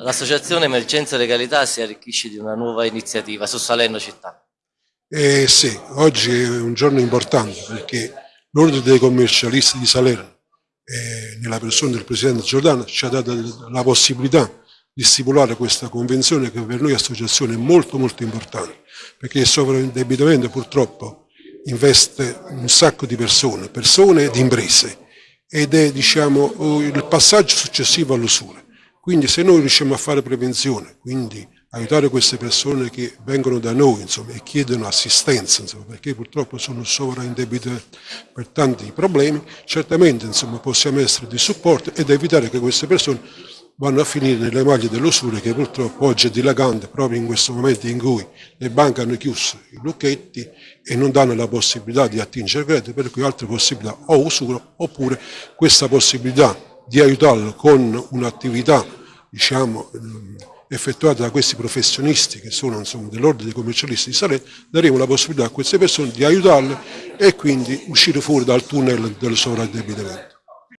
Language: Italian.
L'associazione Emergenza Legalità si arricchisce di una nuova iniziativa su Salerno città. Eh sì, oggi è un giorno importante perché l'ordine dei commercialisti di Salerno, eh, nella persona del Presidente Giordano, ci ha dato la possibilità di stipulare questa convenzione che per noi associazione è molto molto importante, perché il sovraindebitamento purtroppo investe un sacco di persone, persone ed imprese, ed è diciamo, il passaggio successivo all'usura. Quindi se noi riusciamo a fare prevenzione, quindi aiutare queste persone che vengono da noi insomma, e chiedono assistenza, insomma, perché purtroppo sono sovraindebitate per tanti problemi, certamente insomma, possiamo essere di supporto ed evitare che queste persone vanno a finire nelle maglie dell'usura che purtroppo oggi è dilagante proprio in questo momento in cui le banche hanno chiuso i lucchetti e non danno la possibilità di attingere credito, per cui altre possibilità o usura oppure questa possibilità di aiutarlo con un'attività diciamo, effettuata da questi professionisti che sono dell'ordine dei commercialisti di Salerno, daremo la possibilità a queste persone di aiutarle e quindi uscire fuori dal tunnel del sovraindebitamento.